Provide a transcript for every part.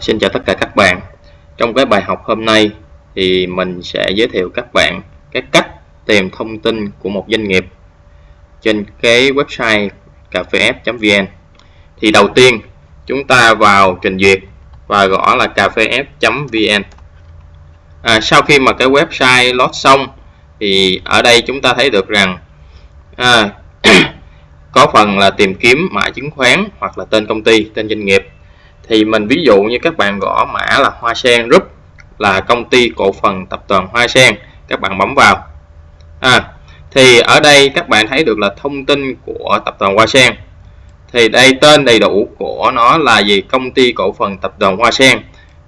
Xin chào tất cả các bạn. Trong cái bài học hôm nay thì mình sẽ giới thiệu các bạn cái cách tìm thông tin của một doanh nghiệp trên cái website cà phê vn. Thì đầu tiên chúng ta vào trình duyệt và gõ là cà phê vn. À, sau khi mà cái website load xong thì ở đây chúng ta thấy được rằng à, có phần là tìm kiếm mã chứng khoán hoặc là tên công ty tên doanh nghiệp thì mình ví dụ như các bạn gõ mã là Hoa Sen Group là công ty cổ phần tập đoàn Hoa Sen các bạn bấm vào. À, thì ở đây các bạn thấy được là thông tin của tập đoàn Hoa Sen. Thì đây tên đầy đủ của nó là gì? Công ty cổ phần tập đoàn Hoa Sen.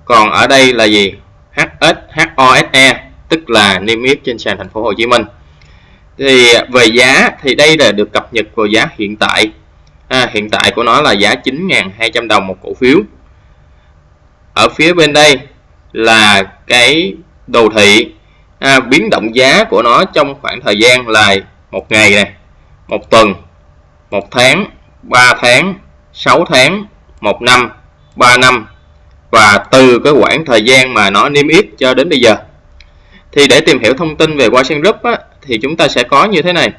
Còn ở đây là gì? HSHOSE tức là niêm yết trên sàn thành phố Hồ Chí Minh. Thì về giá thì đây là được cập nhật vào giá hiện tại à, hiện tại của nó là giá 9.200 đồng một cổ phiếu. Ở phía bên đây là cái đồ thị. À, biến động giá của nó trong khoảng thời gian là một ngày này một tuần một tháng 3 tháng 6 tháng một năm 3 năm và từ cái khoảng thời gian mà nó niêm yết cho đến bây giờ. Thì để tìm hiểu thông tin về Washington Group á, thì chúng ta sẽ có như thế này.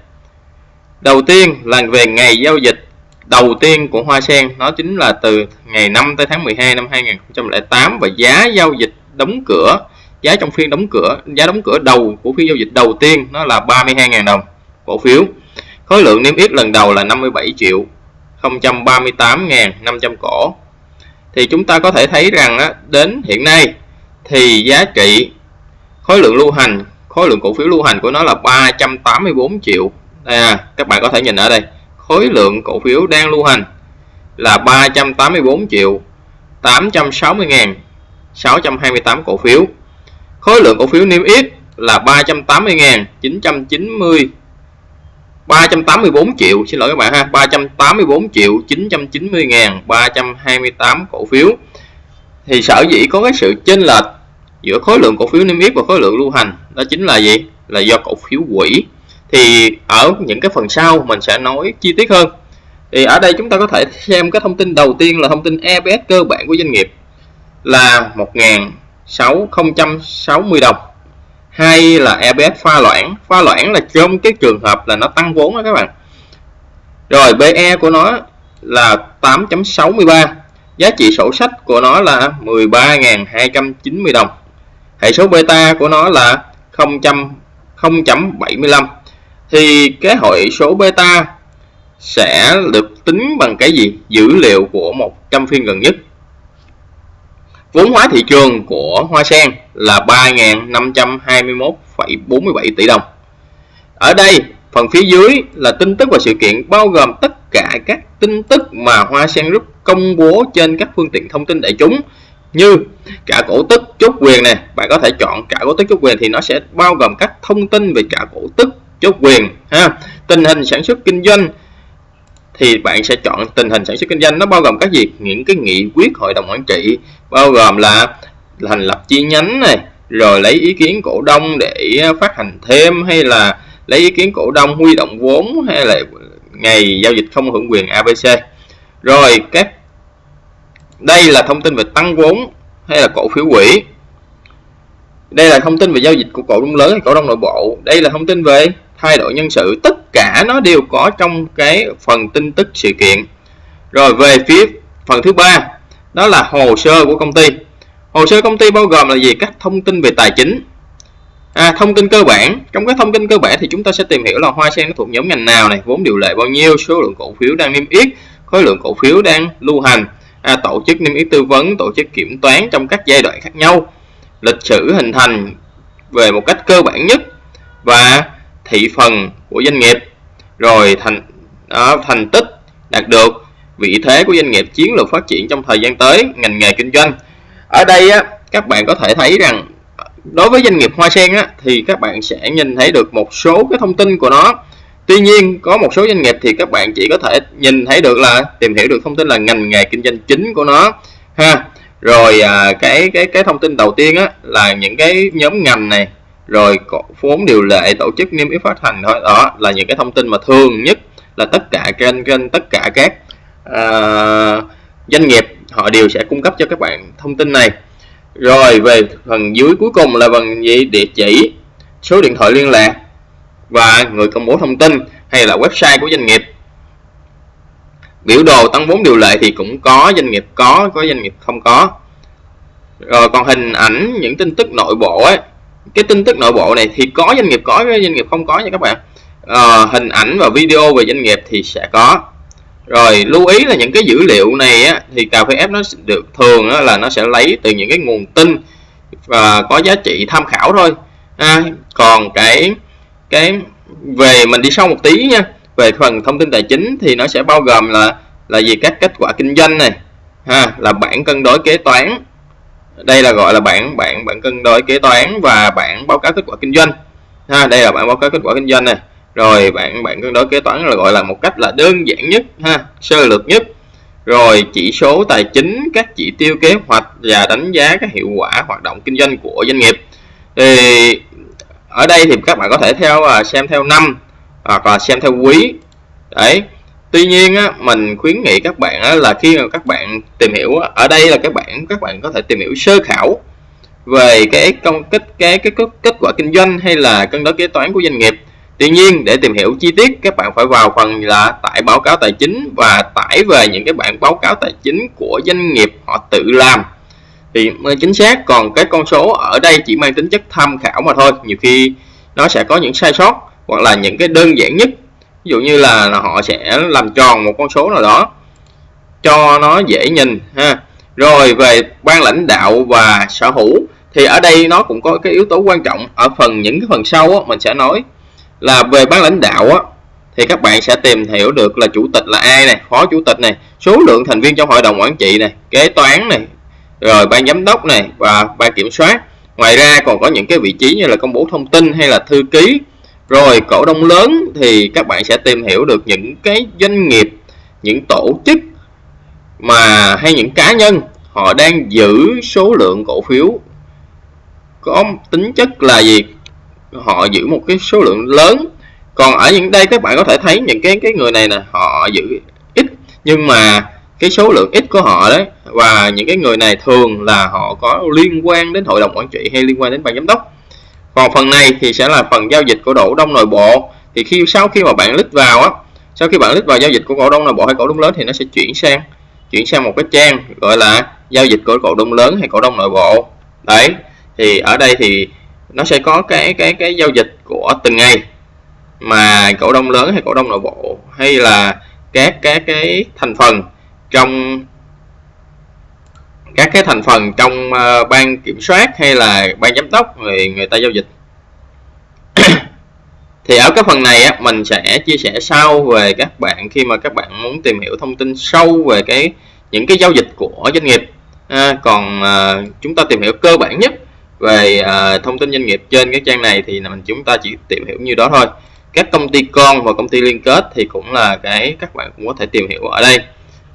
Đầu tiên là về ngày giao dịch đầu tiên của Hoa Sen nó chính là từ ngày 5 tới tháng 12 năm 2008 và giá giao dịch đóng cửa giá trong phiên đóng cửa giá đóng cửa đầu của phiên giao dịch đầu tiên nó là 32.000 đồng cổ phiếu. Khối lượng niêm yết lần đầu là 57 triệu 038.500 cổ. Thì chúng ta có thể thấy rằng á, đến hiện nay thì giá trị khối lượng lưu hành khối lượng cổ phiếu lưu hành của nó là 384 triệu. À, các bạn có thể nhìn ở đây khối lượng cổ phiếu đang lưu hành là 384 triệu 860 ngàn 628 cổ phiếu. Khối lượng cổ phiếu niêm yết là 380 ngàn 990 384 triệu, xin lỗi các bạn ha 384 triệu 990 ngàn 328 cổ phiếu. Thì sở dĩ có cái sự chênh lệch giữa khối lượng cổ phiếu niêm yết và khối lượng lưu hành đó chính là gì? Là do cổ phiếu quỹ thì ở những cái phần sau mình sẽ nói chi tiết hơn. Thì ở đây chúng ta có thể xem cái thông tin đầu tiên là thông tin EPS cơ bản của doanh nghiệp là 1.660 đồng. Hay là EPS pha loãng. Pha loãng là trong cái trường hợp là nó tăng vốn đó các bạn. Rồi BE của nó là 8.63 giá trị sổ sách của nó là 13.290 đồng. Hệ số beta của nó là 0.75 thì cái hội số beta sẽ được tính bằng cái gì? Dữ liệu của 100 phiên gần nhất. Vốn hóa thị trường của Hoa Sen là 3.521,47 tỷ đồng. Ở đây phần phía dưới là tin tức và sự kiện bao gồm tất cả các tin tức mà Hoa Sen Group công bố trên các phương tiện thông tin đại chúng như trả cổ tức chốt quyền này. Bạn có thể chọn trả cổ tức chốt quyền thì nó sẽ bao gồm các thông tin về trả cổ tức chốt quyền, ha. Tình hình sản xuất kinh doanh thì bạn sẽ chọn tình hình sản xuất kinh doanh nó bao gồm các gì những cái nghị quyết hội đồng quản trị, bao gồm là thành lập chi nhánh này, rồi lấy ý kiến cổ đông để phát hành thêm, hay là lấy ý kiến cổ đông huy động vốn, hay là ngày giao dịch không hưởng quyền ABC rồi các, đây là thông tin về tăng vốn, hay là cổ phiếu quỹ. Đây là thông tin về giao dịch của cổ đông lớn hay cổ đông nội bộ. Đây là thông tin về thay đổi nhân sự tất cả nó đều có trong cái phần tin tức sự kiện. Rồi về phía phần thứ ba đó là hồ sơ của công ty. Hồ sơ công ty bao gồm là gì? Các thông tin về tài chính. À, thông tin cơ bản. Trong cái thông tin cơ bản thì chúng ta sẽ tìm hiểu là hoa sen nó thuộc nhóm ngành nào này vốn điều lệ bao nhiêu số lượng cổ phiếu đang niêm yết khối lượng cổ phiếu đang lưu hành. À, tổ chức niêm yết tư vấn tổ chức kiểm toán trong các giai đoạn khác nhau. Lịch sử hình thành về một cách cơ bản nhất. Và thị phần của doanh nghiệp. Rồi thành đó, thành tích đạt được vị thế của doanh nghiệp chiến lược phát triển trong thời gian tới ngành nghề kinh doanh. Ở đây á, các bạn có thể thấy rằng đối với doanh nghiệp hoa sen á, thì các bạn sẽ nhìn thấy được một số cái thông tin của nó. Tuy nhiên có một số doanh nghiệp thì các bạn chỉ có thể nhìn thấy được là tìm hiểu được thông tin là ngành nghề kinh doanh chính của nó ha. Rồi à, cái cái cái thông tin đầu tiên á là những cái nhóm ngành này rồi vốn điều lệ tổ chức niêm yết phát hành thôi. Đó là những cái thông tin mà thường nhất là tất cả trên trên tất cả các uh, doanh nghiệp họ đều sẽ cung cấp cho các bạn thông tin này. Rồi về phần dưới cuối cùng là phần gì? Địa chỉ số điện thoại liên lạc và người công bố thông tin hay là website của doanh nghiệp. Biểu đồ tăng vốn điều lệ thì cũng có doanh nghiệp có có doanh nghiệp không có. Rồi còn hình ảnh những tin tức nội bộ ấy cái tin tức nội bộ này thì có doanh nghiệp có doanh nghiệp không có nha các bạn. À, hình ảnh và video về doanh nghiệp thì sẽ có. Rồi lưu ý là những cái dữ liệu này á, thì cà phê F nó được thường á, là nó sẽ lấy từ những cái nguồn tin và có giá trị tham khảo thôi. À, còn cái cái về mình đi sâu một tí nha. Về phần thông tin tài chính thì nó sẽ bao gồm là là gì? Các kết quả kinh doanh này ha là bản cân đối kế toán đây là gọi là bảng bảng bảng cân đối kế toán và bảng báo cáo kết quả kinh doanh. Ha, đây là bảng báo cáo kết quả kinh doanh này rồi bạn bạn cân đối kế toán là gọi là một cách là đơn giản nhất, ha, sơ lược nhất. Rồi chỉ số tài chính, các chỉ tiêu kế hoạch và đánh giá các hiệu quả hoạt động kinh doanh của doanh nghiệp. Thì ở đây thì các bạn có thể theo à, xem theo năm hoặc là xem theo quý. Đấy tuy nhiên á, mình khuyến nghị các bạn á, là khi mà các bạn tìm hiểu ở đây là các bạn các bạn có thể tìm hiểu sơ khảo về cái công kết cái cái kết, kết quả kinh doanh hay là cân đối kế toán của doanh nghiệp. Tuy nhiên để tìm hiểu chi tiết các bạn phải vào phần là tải báo cáo tài chính và tải về những cái bản báo cáo tài chính của doanh nghiệp họ tự làm. Thì mới chính xác còn cái con số ở đây chỉ mang tính chất tham khảo mà thôi. Nhiều khi nó sẽ có những sai sót hoặc là những cái đơn giản nhất ví dụ như là, là họ sẽ làm tròn một con số nào đó cho nó dễ nhìn ha. Rồi về ban lãnh đạo và sở hữu thì ở đây nó cũng có cái yếu tố quan trọng. Ở phần những cái phần sau á, mình sẽ nói là về ban lãnh đạo á, thì các bạn sẽ tìm hiểu được là chủ tịch là ai này phó chủ tịch này số lượng thành viên trong hội đồng quản trị này kế toán này rồi ban giám đốc này và ban kiểm soát. Ngoài ra còn có những cái vị trí như là công bố thông tin hay là thư ký rồi, cổ đông lớn thì các bạn sẽ tìm hiểu được những cái doanh nghiệp, những tổ chức mà hay những cá nhân, họ đang giữ số lượng cổ phiếu có tính chất là gì? Họ giữ một cái số lượng lớn. Còn ở những đây các bạn có thể thấy những cái cái người này nè, họ giữ ít, nhưng mà cái số lượng ít của họ đấy, và những cái người này thường là họ có liên quan đến hội đồng quản trị hay liên quan đến ban giám đốc còn phần này thì sẽ là phần giao dịch của cổ đông nội bộ. Thì khi, sau khi mà bạn lít vào á, sau khi bạn lít vào giao dịch của cổ đông nội bộ hay cổ đông lớn thì nó sẽ chuyển sang chuyển sang một cái trang gọi là giao dịch của cổ đông lớn hay cổ đông nội bộ. Đấy, thì ở đây thì nó sẽ có cái cái cái giao dịch của từng ngày, mà cổ đông lớn hay cổ đông nội bộ hay là các các cái thành phần trong các cái thành phần trong uh, ban kiểm soát hay là ban giám đốc người người ta giao dịch. Thì ở cái phần này á, mình sẽ chia sẻ sau về các bạn khi mà các bạn muốn tìm hiểu thông tin sâu về cái những cái giao dịch của doanh nghiệp. À, còn uh, chúng ta tìm hiểu cơ bản nhất về uh, thông tin doanh nghiệp trên cái trang này thì mình chúng ta chỉ tìm hiểu như đó thôi. Các công ty con và công ty liên kết thì cũng là cái các bạn cũng có thể tìm hiểu ở đây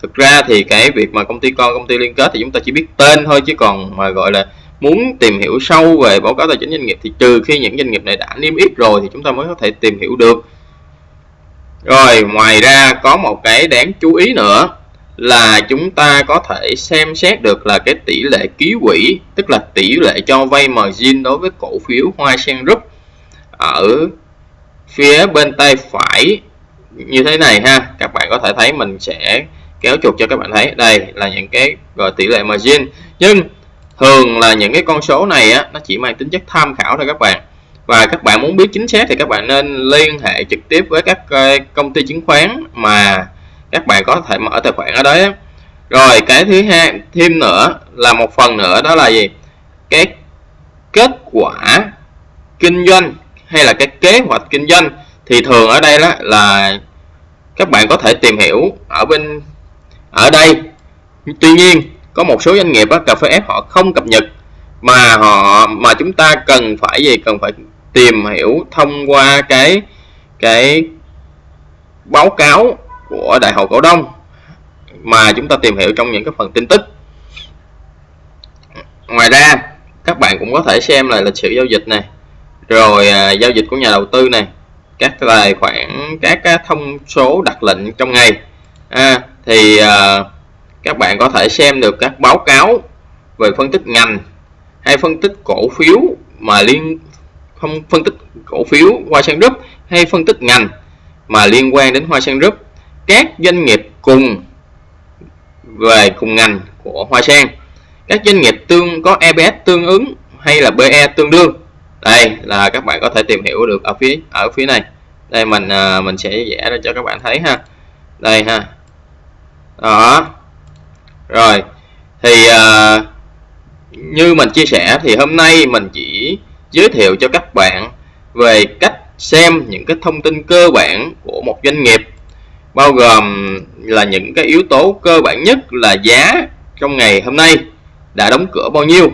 thực ra thì cái việc mà công ty con, công ty liên kết thì chúng ta chỉ biết tên thôi, chứ còn mà gọi là muốn tìm hiểu sâu về báo cáo tài chính doanh nghiệp thì trừ khi những doanh nghiệp này đã niêm yết rồi thì chúng ta mới có thể tìm hiểu được. Rồi, ngoài ra có một cái đáng chú ý nữa là chúng ta có thể xem xét được là cái tỷ lệ ký quỹ, tức là tỷ lệ cho vay margin đối với cổ phiếu Hoa Sen Group ở phía bên tay phải như thế này ha. Các bạn có thể thấy mình sẽ kéo chuột cho các bạn thấy. Đây là những cái, gọi, tỷ lệ margin. Nhưng thường là những cái con số này á, nó chỉ mang tính chất tham khảo thôi các bạn. Và các bạn muốn biết chính xác thì các bạn nên liên hệ trực tiếp với các ờ, công ty chứng khoán mà các bạn có thể mở tài khoản ở đấy rồi, cái thứ hai, thêm nữa là một phần nữa đó là gì? Cái kết quả kinh doanh hay là cái kế hoạch kinh doanh thì thường ở đây đó là các bạn có thể tìm hiểu ở bên ở đây tuy nhiên có một số doanh nghiệp á, cà phê ép họ không cập nhật mà họ mà chúng ta cần phải gì? Cần phải tìm hiểu thông qua cái cái báo cáo của đại hội cổ đông mà chúng ta tìm hiểu trong những cái phần tin tức. Ngoài ra các bạn cũng có thể xem lại lịch sử giao dịch này rồi à, giao dịch của nhà đầu tư này các tài khoản các, các thông số đặt lệnh trong ngày. À, thì à, các bạn có thể xem được các báo cáo về phân tích ngành hay phân tích cổ phiếu mà liên, không, phân tích cổ phiếu Hoa Sen Group hay phân tích ngành mà liên quan đến Hoa Sen Group. Các doanh nghiệp cùng về cùng ngành của Hoa Sen. Các doanh nghiệp tương, có EPS tương ứng hay là PE tương đương. Đây là các bạn có thể tìm hiểu được ở phía ở phía này. Đây mình à, mình sẽ vẽ ra cho các bạn thấy ha. Đây ha đó rồi thì uh, như mình chia sẻ thì hôm nay mình chỉ giới thiệu cho các bạn về cách xem những cái thông tin cơ bản của một doanh nghiệp bao gồm là những cái yếu tố cơ bản nhất là giá trong ngày hôm nay đã đóng cửa bao nhiêu.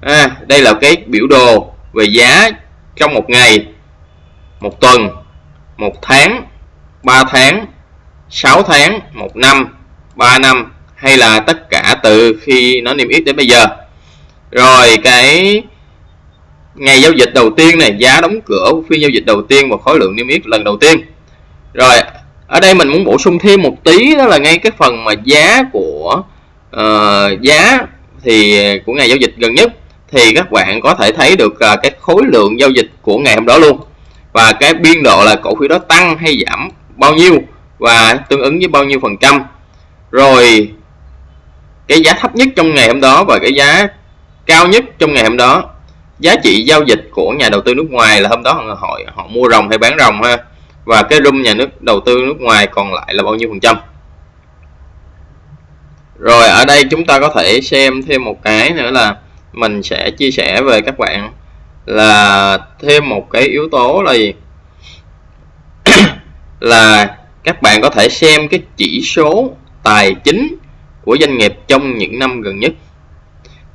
À, đây là cái biểu đồ về giá trong một ngày một tuần một tháng 3 tháng 6 tháng một năm. 3 năm hay là tất cả từ khi nó niêm yết đến bây giờ. Rồi cái ngày giao dịch đầu tiên này giá đóng cửa phiên giao dịch đầu tiên và khối lượng niêm yết lần đầu tiên. Rồi ở đây mình muốn bổ sung thêm một tí đó là ngay cái phần mà giá của uh, giá thì của ngày giao dịch gần nhất thì các bạn có thể thấy được uh, cái khối lượng giao dịch của ngày hôm đó luôn. Và cái biên độ là cổ phiếu đó tăng hay giảm bao nhiêu và tương ứng với bao nhiêu phần trăm rồi, cái giá thấp nhất trong ngày hôm đó và cái giá cao nhất trong ngày hôm đó, giá trị giao dịch của nhà đầu tư nước ngoài là hôm đó họ họ mua rồng hay bán rồng ha? Và cái room nhà nước, đầu tư nước ngoài còn lại là bao nhiêu phần trăm? Rồi, ở đây chúng ta có thể xem thêm một cái nữa là mình sẽ chia sẻ về các bạn là thêm một cái yếu tố là gì? Là các bạn có thể xem cái chỉ số tài chính của doanh nghiệp trong những năm gần nhất.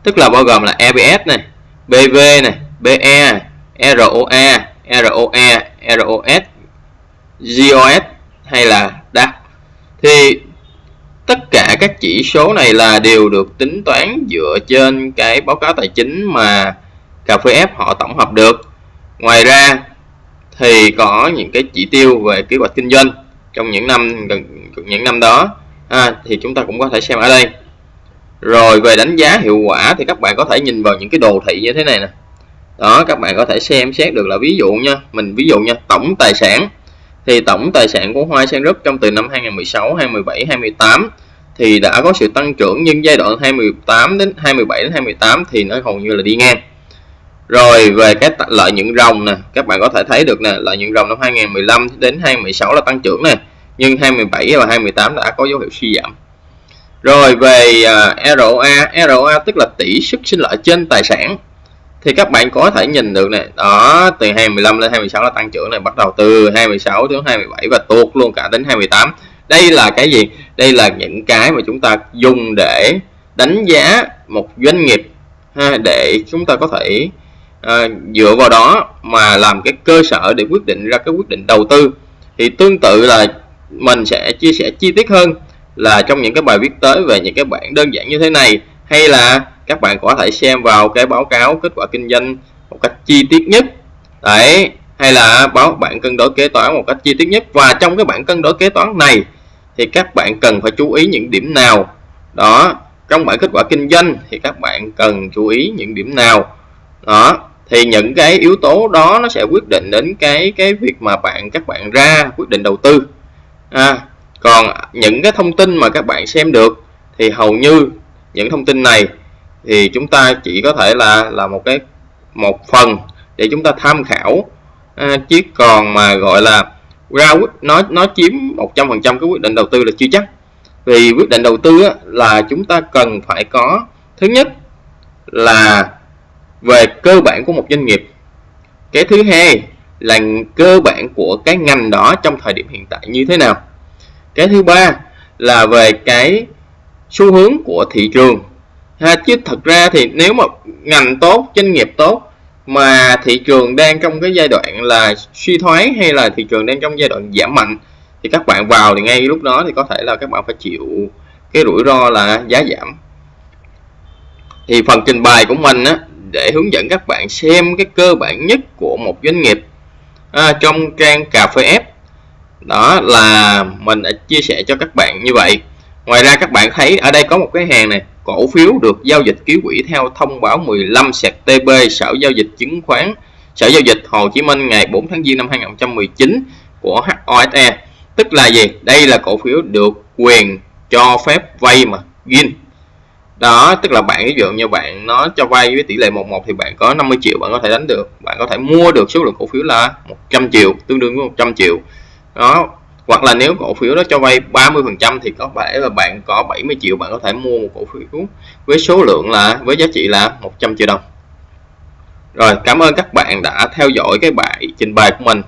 Tức là bao gồm là EPS này BV này BE ROA ROE ROS GOS hay là DAX thì tất cả các chỉ số này là đều được tính toán dựa trên cái báo cáo tài chính mà cà phê f họ tổng hợp được. Ngoài ra thì có những cái chỉ tiêu về kế hoạch kinh doanh trong những năm gần, những năm đó à, thì chúng ta cũng có thể xem ở đây. Rồi về đánh giá hiệu quả thì các bạn có thể nhìn vào những cái đồ thị như thế này nè. Đó các bạn có thể xem xét được là ví dụ nha mình ví dụ nha tổng tài sản. Thì tổng tài sản của Hoa Sen Group trong từ năm 2016, 2017, 2018 thì đã có sự tăng trưởng nhưng giai đoạn 2018 đến 2017 đến 2018 thì nó hầu như là đi ngang. Rồi về cái lợi nhuận ròng nè, các bạn có thể thấy được nè, lợi nhuận ròng năm 2015 đến 2016 là tăng trưởng nè, nhưng 2017 và 2018 đã có dấu hiệu suy giảm. Rồi về à, ROA, ROA tức là tỷ suất sinh lợi trên tài sản. Thì các bạn có thể nhìn được này đó từ 25 lên 26 là tăng trưởng này bắt đầu từ 26 đến 27 và tuột luôn cả đến 2018 đây là cái gì? Đây là những cái mà chúng ta dùng để đánh giá một doanh nghiệp ha, để chúng ta có thể à, dựa vào đó mà làm cái cơ sở để quyết định ra cái quyết định đầu tư. Thì tương tự là mình sẽ chia sẻ chi tiết hơn là trong những cái bài viết tới về những cái bảng đơn giản như thế này, hay là các bạn có thể xem vào cái báo cáo kết quả kinh doanh một cách chi tiết nhất. Đấy, hay là báo bản cân đối kế toán một cách chi tiết nhất. Và trong cái bản cân đối kế toán này thì các bạn cần phải chú ý những điểm nào? Đó, trong bản kết quả kinh doanh thì các bạn cần chú ý những điểm nào? Đó, thì những cái yếu tố đó nó sẽ quyết định đến cái cái việc mà bạn, các bạn ra quyết định đầu tư à, còn những cái thông tin mà các bạn xem được thì hầu như những thông tin này thì chúng ta chỉ có thể là là một cái một phần để chúng ta tham khảo. À, chứ còn mà gọi là ra quyết nó nó chiếm 100% cái quyết định đầu tư là chưa chắc. Vì quyết định đầu tư á, là chúng ta cần phải có thứ nhất là về cơ bản của một doanh nghiệp. Cái thứ hai là cơ bản của cái ngành đó trong thời điểm hiện tại như thế nào. Cái thứ ba là về cái xu hướng của thị trường. Ha, chứ thật ra thì nếu mà ngành tốt, doanh nghiệp tốt mà thị trường đang trong cái giai đoạn là suy thoái hay là thị trường đang trong giai đoạn giảm mạnh, thì các bạn vào thì ngay lúc đó thì có thể là các bạn phải chịu cái rủi ro là giá giảm. Thì phần trình bày của mình á, để hướng dẫn các bạn xem cái cơ bản nhất của một doanh nghiệp à, trong trang cà phê ép đó là mình đã chia sẻ cho các bạn như vậy. Ngoài ra các bạn thấy ở đây có một cái hàng này cổ phiếu được giao dịch ký quỹ theo thông báo 15 TB Sở giao dịch chứng khoán Sở giao dịch Hồ Chí Minh ngày 4 tháng Giêng năm 2019 của HOSE tức là gì? Đây là cổ phiếu được quyền cho phép vay mà gin đó, tức là bạn ví dụ như bạn nó cho vay với tỷ lệ 11 thì bạn có 50 triệu bạn có thể đánh được. Bạn có thể mua được số lượng cổ phiếu là 100 triệu, tương đương với 100 triệu. Đó, hoặc là nếu cổ phiếu đó cho vay 30 phần trăm thì có thể là bạn có 70 triệu bạn có thể mua một cổ phiếu với số lượng là, với giá trị là 100 triệu đồng. Rồi, cảm ơn các bạn đã theo dõi cái bài trình bày của mình.